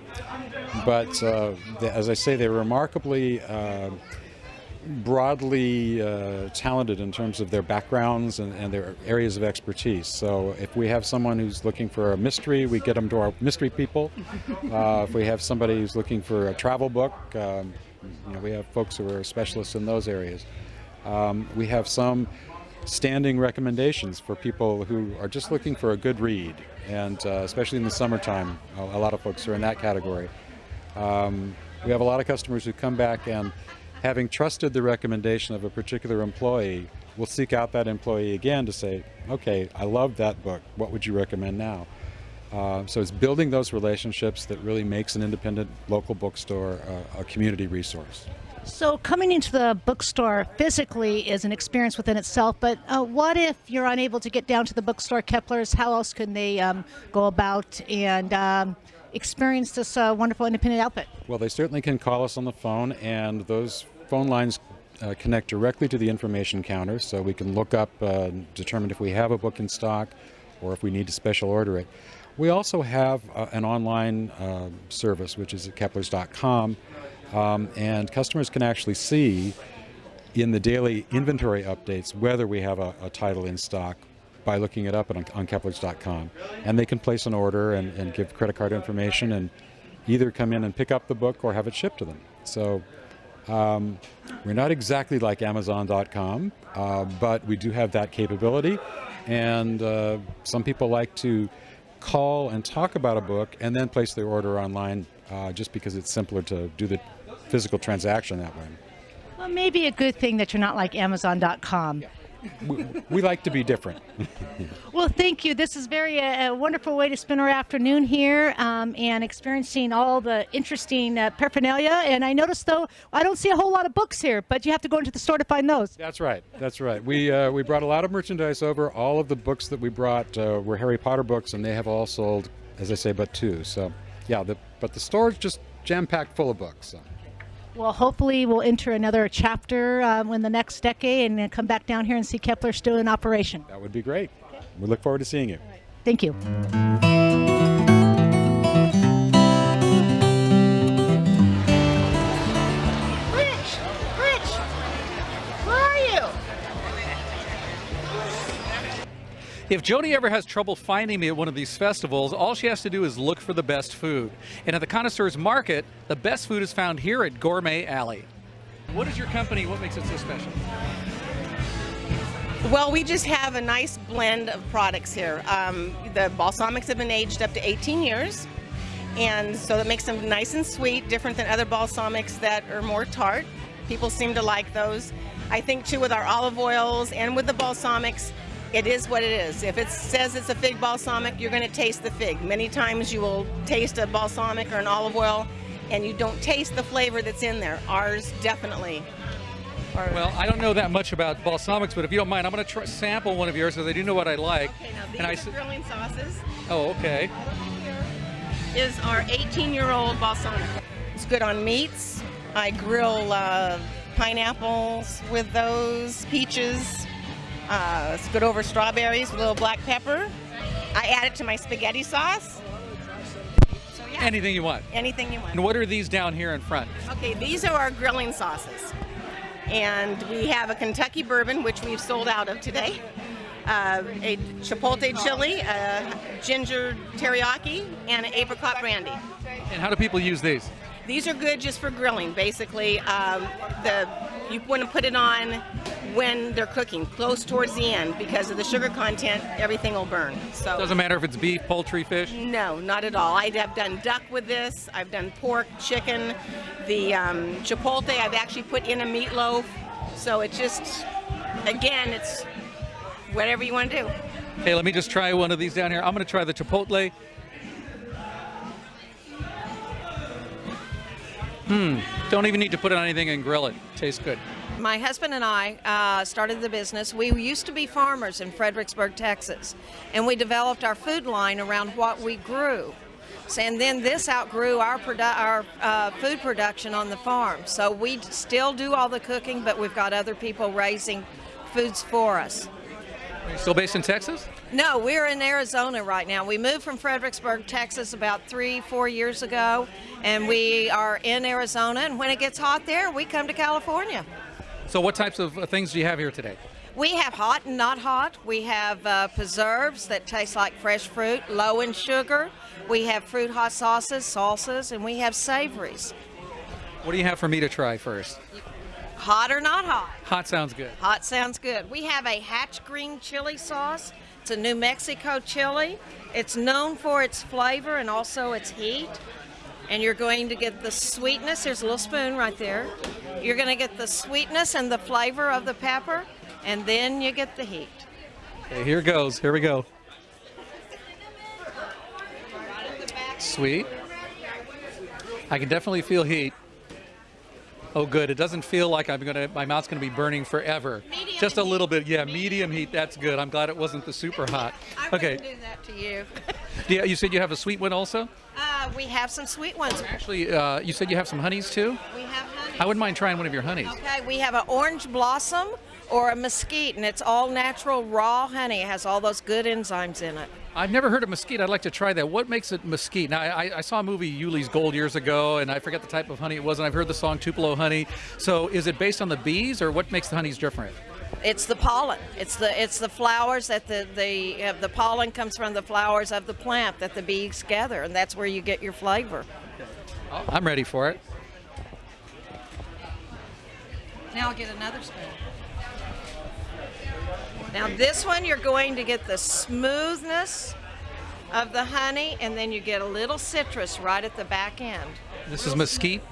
but uh, they, as I say, they're remarkably uh, broadly uh, talented in terms of their backgrounds and, and, their areas of expertise. So if we have someone who's looking for a mystery, we get them to our mystery people. Uh, if we have somebody who's looking for a travel book, um, you know, we have folks who are specialists in those areas. Um, we have some standing recommendations for people who are just looking for a good read, and uh, especially in the summertime, a, a, lot of folks are in that category. Um, we have a lot of customers who come back and, having trusted the recommendation of a particular employee, we'll seek out that employee again to say, okay, I love that book. What would you recommend now? Uh, so it's building those relationships that really makes an independent local bookstore uh, a community resource. So coming into the bookstore physically is an experience within itself, but uh, what if you're unable to get down to the bookstore Kepler's? How else can they um, go about and um, experience this uh, wonderful independent outfit? Well, they certainly can call us on the phone, and those phone lines uh, connect directly to the information counter, so we can look up, uh, determine if we have a book in stock, or if we need to special order it. We also have uh, an online uh, service, which is at keplers.com, um, and customers can actually see in the daily inventory updates whether we have a, a title in stock by looking it up on, on keplers.com. And they can place an order and, and, give credit card information and either come in and pick up the book or have it shipped to them. So um, we're not exactly like Amazon.com, uh, but we do have that capability. And uh, some people like to call and talk about a book and then place their order online uh, just because it's simpler to do the physical transaction that way. Well, maybe a good thing that you're not like Amazon.com. Yeah. we, we, like to be different. well, thank you. This is very uh, a wonderful way to spend our afternoon here um, and experiencing all the interesting uh, paraphernalia. And I noticed, though, I don't see a whole lot of books here, but you have to go into the store to find those. That's right. That's right. We uh, we brought a lot of merchandise over. All of the books that we brought uh, were Harry Potter books, and they have all sold, as I say, but two. So, yeah. The, but the store is just jam packed full of books. So. Well, hopefully we'll enter another chapter um, in the next decade and come back down here and see Kepler still in operation. That would be great. Okay. We look forward to seeing you. Right. Thank you. If Joni ever has trouble finding me at one of these festivals, all she has to do is look for the best food. And at the Connoisseurs Market, the best food is found here at Gourmet Alley. What is your company? What makes it so special? Well, we just have a nice blend of products here. Um, the balsamics have been aged up to 18 years, and so that makes them nice and sweet, different than other balsamics that are more tart. People seem to like those. I think too with our olive oils and with the balsamics, it is what it is. If it says it's a fig balsamic, you're going to taste the fig. Many times you will taste a balsamic or an olive oil and you don't taste the flavor that's in there. Ours definitely. Are. Well, I don't know that much about balsamics, but if you don't mind, I'm going to sample one of yours because I do know what I like. Okay, now these and are I, grilling sauces. Oh, okay. Is our 18-year-old balsamic. It's good on meats. I grill uh, pineapples with those, peaches, uh, good over strawberries with a little black pepper. I add it to my spaghetti sauce. So, yeah. Anything you want. Anything you want. And what are these down here in front? Okay, these are our grilling sauces. And we have a Kentucky bourbon, which we've sold out of today. Uh, a chipotle chili, a ginger teriyaki, and an apricot brandy. And how do people use these? These are good just for grilling, basically. Um, the you want to put it on when they're cooking, close towards the end, because of the sugar content, everything will burn. So doesn't matter if it's beef, poultry, fish. No, not at all. I have done duck with this. I've done pork, chicken, the um, chipotle. I've actually put in a meatloaf. So it just, again, it's whatever you want to do. Hey, let me just try one of these down here. I'm going to try the chipotle. Hmm. Don't even need to put it on anything and grill it. Tastes good. My husband and I uh, started the business. We used to be farmers in Fredericksburg, Texas, and we developed our food line around what we grew. And then this outgrew our, our uh, food production on the farm. So we still do all the cooking, but we've got other people raising foods for us. Are you still based in Texas? No, we're in Arizona right now. We moved from Fredericksburg, Texas about three, four years ago, and we are in Arizona. And when it gets hot there, we come to California. So, what types of uh, things do you have here today? We have hot and not hot. We have uh, preserves that taste like fresh fruit, low in sugar. We have fruit hot sauces, salsas, and we have savories. What do you have for me to try first? Hot or not hot? Hot sounds good. Hot sounds good. We have a hatch green chili sauce. It's a New Mexico chili. It's known for its flavor and also its heat. And you're going to get the sweetness. There's a little spoon right there. You're going to get the sweetness and the flavor of the pepper. and then you get the heat. Okay, here goes. Here we go. Sweet. I can definitely feel heat. Oh, good. It doesn't feel like I'm gonna. My mouth's gonna be burning forever. Medium Just a heat. little bit. Yeah, medium heat. That's good. I'm glad it wasn't the super hot. I Okay. do that to you. Yeah, you said you have a sweet one also. Uh, we have some sweet ones. Actually, uh, you said you have some honeys too. We have honey. I wouldn't mind trying one of your honeys. Okay, we have an orange blossom or a mesquite, and it's all natural raw honey. It has all those good enzymes in it. I've never heard of mesquite. I'd like to try that. What makes it mesquite? Now, I, I saw a movie, Ulee's Gold, years ago, and I forget the type of honey it was, and I've heard the song Tupelo honey. So, is it based on the bees, or what makes the honeys different? It's the pollen. It's the it's the flowers that the the uh, the pollen comes from the flowers of the plant that the bees gather, and that's where you get your flavor. I'm ready for it. Now I'll get another spoon. Now this one you're going to get the smoothness of the honey, and then you get a little citrus right at the back end. This is mesquite.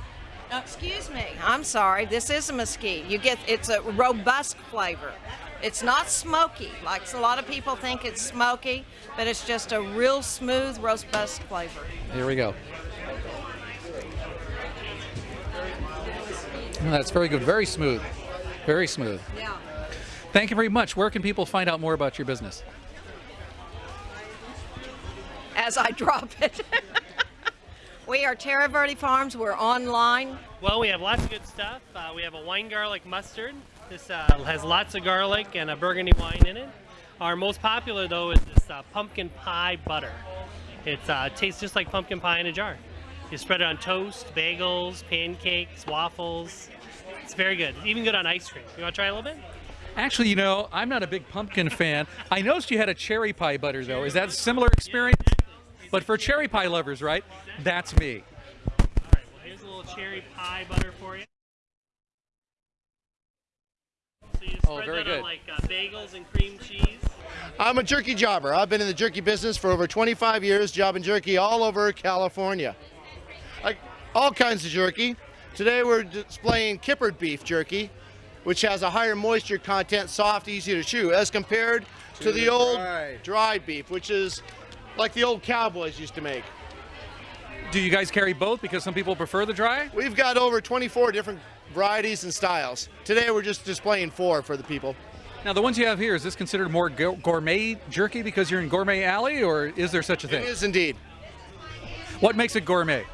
Oh, excuse me. I'm sorry. This is a mesquite. You get it's a robust flavor. It's not smoky like a lot of people think it's smoky, but it's just a real smooth robust flavor. Here we go. That's very good. Very smooth. Very smooth. Yeah. Thank you very much. Where can people find out more about your business? As I drop it. we are Terra Verde Farms. We're online. Well, we have lots of good stuff. Uh, we have a wine garlic mustard. This uh, has lots of garlic and a burgundy wine in it. Our most popular, though, is this uh, pumpkin pie butter. It uh, tastes just like pumpkin pie in a jar. You spread it on toast, bagels, pancakes, waffles. It's very good. Even good on ice cream. You want to try a little bit? Actually, you know, I'm not a big pumpkin fan. I noticed you had a cherry pie butter, though. Is that a similar experience? But for cherry pie lovers, right? That's me. All right. Well, here's a little cherry pie butter for you. So you Oh, very that good. on like uh, bagels and cream cheese. I'm a jerky jobber. I've been in the jerky business for over 25 years, jobbing jerky all over California. Like all kinds of jerky. Today we're displaying kippered beef jerky, which has a higher moisture content, soft, easy to chew, as compared to, To the, the old dry. dry beef, which is like the old cowboys used to make. Do you guys carry both? Because some people prefer the dry? We've got over 24 different varieties and styles. Today we're just displaying four for the people. Now, the ones you have here, is this considered more gourmet jerky because you're in Gourmet Alley, or is there such a thing? It is indeed. What makes it gourmet?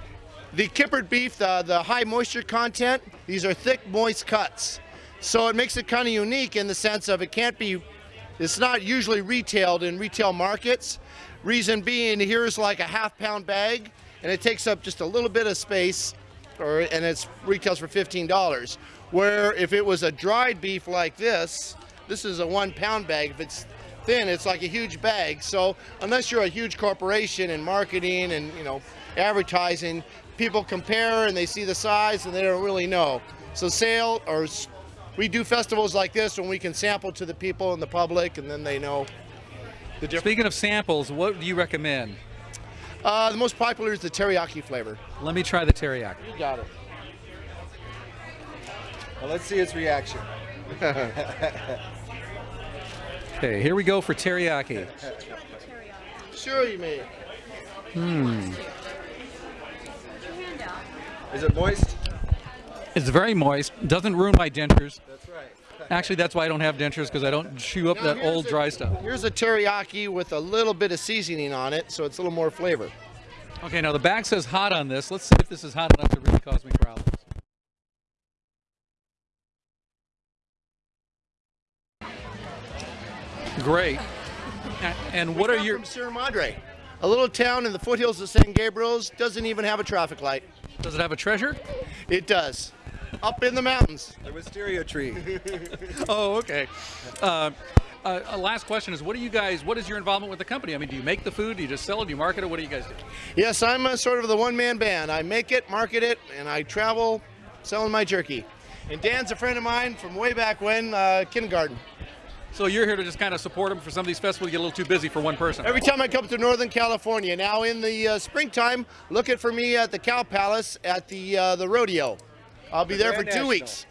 The kippered beef, the, the high moisture content, these are thick, moist cuts. So it makes it kind of unique in the sense of it can't be, it's not usually retailed in retail markets. Reason being, here's like a half pound bag, and it takes up just a little bit of space, or and it's retails for $15. Where if it was a dried beef like this, this is a one pound bag. If it's thin, it's like a huge bag. So unless you're a huge corporation in marketing and you know advertising, people compare and they see the size and they don't really know. So sale or we do festivals like this when we can sample to the people and the public, and then they know the difference. Speaking of samples, what do you recommend? Uh, the most popular is the teriyaki flavor. Let me try the teriyaki. You got it. Well, let's see its reaction. Okay, here we go for teriyaki. Sure, you may. Hmm. Is it moist? It's very moist. Doesn't ruin my dentures. That's right. Actually, that's why I don't have dentures because I don't chew up Now, that old a- dry stuff. Here's a teriyaki with a little bit of seasoning on it, so it's a little more flavor. Okay, now the bag says hot on this. Let's see if this is hot enough to really cause me problems. Great. And what are your? from Sierra Madre, a little town in the foothills of San Gabriel's. Doesn't even have a traffic light. Does it have a treasure? It does. Up in the mountains. The wisteria tree. oh, okay. Uh, uh, last question is: What do you guys? What is your involvement with the company? I mean, do you make the food? Do you just sell it? Do you market it? What do you guys do? Yes, I'm a sort of the one-man band. I make it, market it, and I travel selling my jerky. And Dan's a friend of mine from way back when, uh, kindergarten. So you're here to just kind of support them for some of these festivals. You get a little too busy for one person. Every time I come to Northern California, now in the uh, springtime, looking for me at the Cow Palace at the uh, the rodeo. I'll be The there for Grand two National. weeks.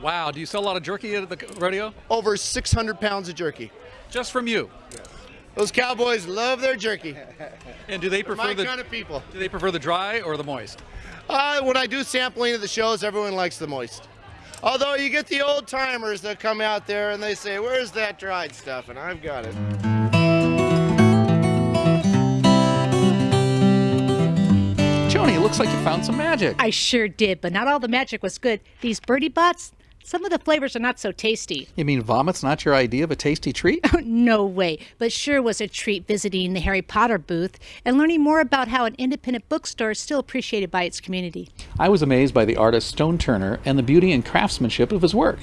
Wow, do you sell a lot of jerky at the rodeo? Over 600 pounds of jerky. Just from you? Those cowboys love their jerky. And do they They're prefer my the kind of people. Do they prefer the dry or the moist? Uh, when I do sampling at the shows, everyone likes the moist. Although you get the old timers that come out there and they say, "Where's that dried stuff?" and I've got it. Joni, it looks like you found some magic. I sure did, but not all the magic was good. These Bertie Botts, some of the flavors are not so tasty. You mean vomit's not your idea of a tasty treat? no way, but sure was a treat visiting the Harry Potter booth and learning more about how an independent bookstore is still appreciated by its community. I was amazed by the artist Stone Turner and the beauty and craftsmanship of his work.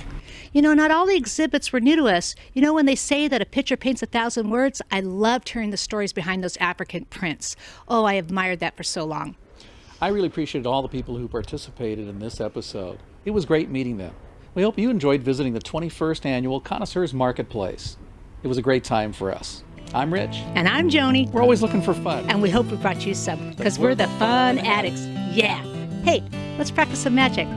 You know, not all the exhibits were new to us. You know, when they say that a picture paints a thousand words, I loved hearing the stories behind those African prints. Oh, I admired that for so long. I really appreciated all the people who participated in this episode. It was great meeting them. We hope you enjoyed visiting the 21st annual Connoisseurs Marketplace. It was a great time for us. I'm Rich. And I'm Joni. We're always looking for fun. And we hope we brought you some, because we're the fun addicts. Yeah. Hey, let's practice some magic.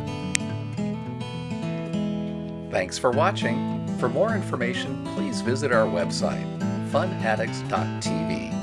Thanks for watching. For more information, please visit our website, funaddicts.tv.